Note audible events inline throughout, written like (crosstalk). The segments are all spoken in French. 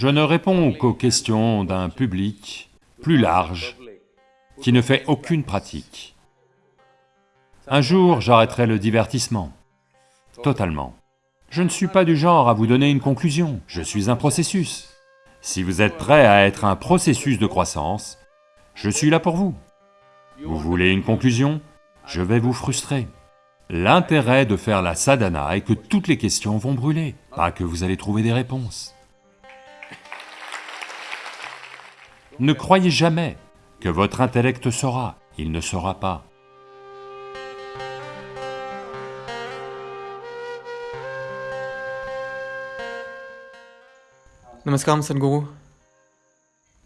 Je ne réponds qu'aux questions d'un public plus large qui ne fait aucune pratique. Un jour, j'arrêterai le divertissement, totalement. Je ne suis pas du genre à vous donner une conclusion, je suis un processus. Si vous êtes prêt à être un processus de croissance, je suis là pour vous. Vous voulez une conclusion? Je vais vous frustrer. L'intérêt de faire la sadhana est que toutes les questions vont brûler, pas que vous allez trouver des réponses. Ne croyez jamais que votre intellect saura, il ne saura pas. Namaskaram Sadhguru.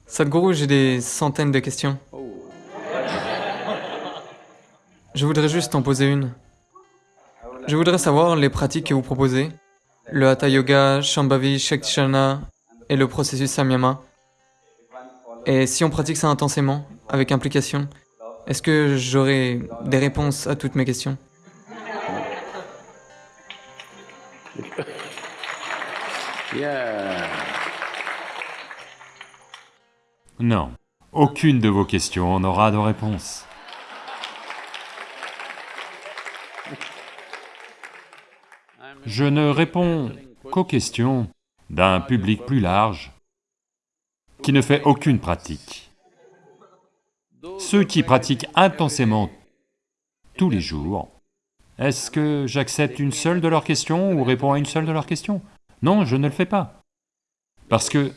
Sadhguru, j'ai des centaines de questions. Je voudrais juste en poser une. Je voudrais savoir les pratiques que vous proposez, le Hatha Yoga, Shambhavi, Shaktisharana et le processus Samyama. Et si on pratique ça intensément, avec implication, est-ce que j'aurai des réponses à toutes mes questions? (laughs) Non, aucune de vos questions n'aura de réponse. Je ne réponds qu'aux questions d'un public plus large qui ne fait aucune pratique. Ceux qui pratiquent intensément tous les jours, est-ce que j'accepte une seule de leurs questions ou réponds à une seule de leurs questions? Non, je ne le fais pas. Parce que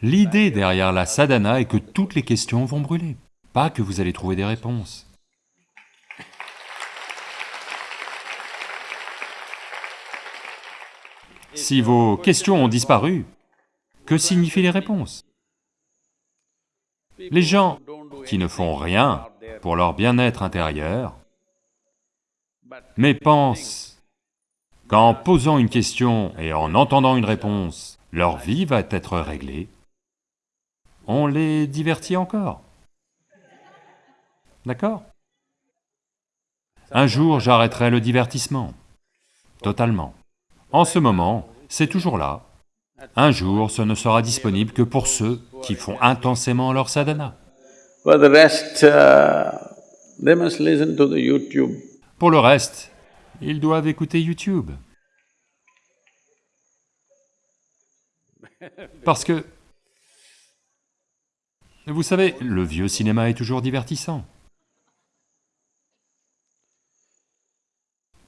l'idée derrière la sadhana est que toutes les questions vont brûler, pas que vous allez trouver des réponses. Si vos questions ont disparu, que signifient les réponses? Les gens qui ne font rien pour leur bien-être intérieur, mais pensent qu'en posant une question et en entendant une réponse, leur vie va être réglée, on les divertit encore. D'accord? Un jour, j'arrêterai le divertissement, totalement. En ce moment, c'est toujours là. Un jour, ce ne sera disponible que pour ceux qui font intensément leur sadhana. Uh. Pour le reste, ils doivent écouter YouTube. Parce que, vous savez, le vieux cinéma est toujours divertissant.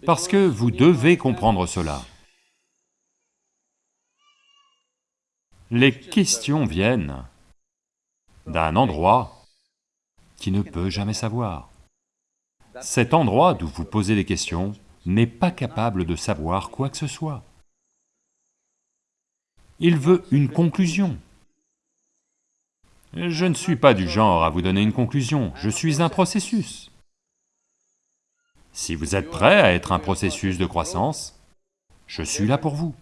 Parce que vous devez comprendre cela. Les questions viennent d'un endroit qui ne peut jamais savoir. Cet endroit d'où vous posez les questions n'est pas capable de savoir quoi que ce soit. Il veut une conclusion. Je ne suis pas du genre à vous donner une conclusion, je suis un processus. Si vous êtes prêt à être un processus de croissance, je suis là pour vous.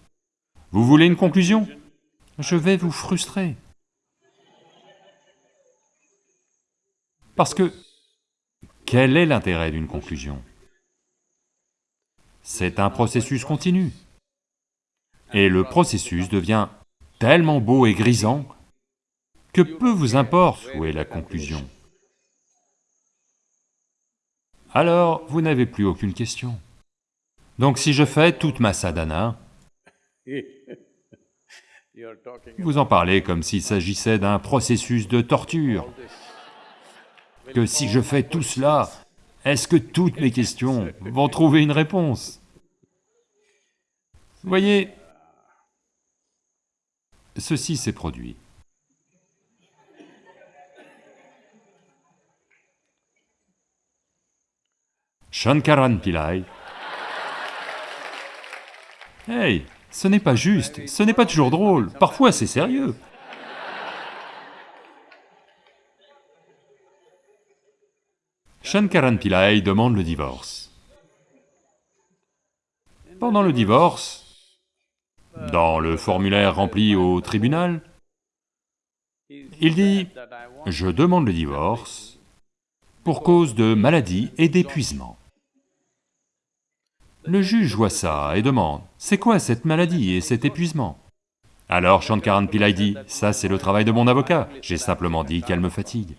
Vous voulez une conclusion? Je vais vous frustrer. Parce que, quel est l'intérêt d'une conclusion? C'est un processus continu. Et le processus devient tellement beau et grisant que peu vous importe où est la conclusion. Alors, vous n'avez plus aucune question. Donc si je fais toute ma sadhana, (laughs) vous en parlez comme s'il s'agissait d'un processus de torture. Que si je fais tout cela, est-ce que toutes mes questions vont trouver une réponse? Voyez, ceci s'est produit. Shankaran Pillai. Hey ce n'est pas juste, ce n'est pas toujours drôle, parfois c'est sérieux. Shankaran Pillai demande le divorce. Pendant le divorce, dans le formulaire rempli au tribunal, il dit « Je demande le divorce pour cause de maladie et d'épuisement ». Le juge voit ça et demande, c'est quoi cette maladie et cet épuisement? Alors Shankaran Pillai dit, ça c'est le travail de mon avocat, j'ai simplement dit qu'elle me fatigue.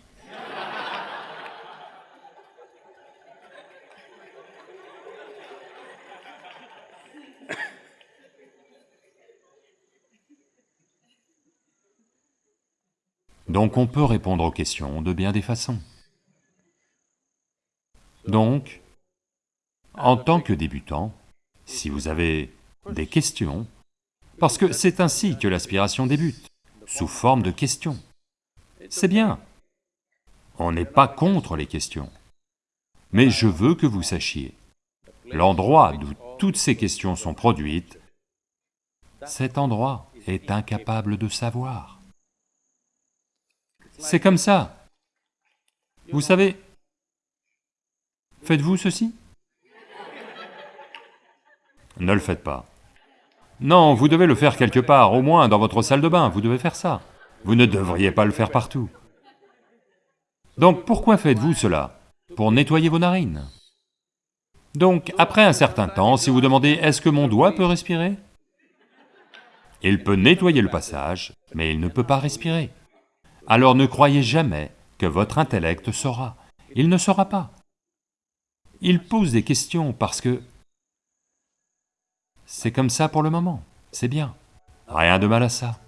Donc on peut répondre aux questions de bien des façons. Donc, en tant que débutant, si vous avez des questions, parce que c'est ainsi que l'aspiration débute, sous forme de questions. C'est bien. On n'est pas contre les questions. Mais je veux que vous sachiez, l'endroit d'où toutes ces questions sont produites, cet endroit est incapable de savoir. C'est comme ça. Vous savez, faites-vous ceci? Ne le faites pas. Non, vous devez le faire quelque part, au moins dans votre salle de bain, vous devez faire ça. Vous ne devriez pas le faire partout. Donc pourquoi faites-vous cela? Pour nettoyer vos narines. Donc après un certain temps, si vous demandez « est-ce que mon doigt peut respirer ?» Il peut nettoyer le passage, mais il ne peut pas respirer. Alors ne croyez jamais que votre intellect saura. Il ne saura pas. Il pose des questions parce que c'est comme ça pour le moment, c'est bien. Rien de mal à ça.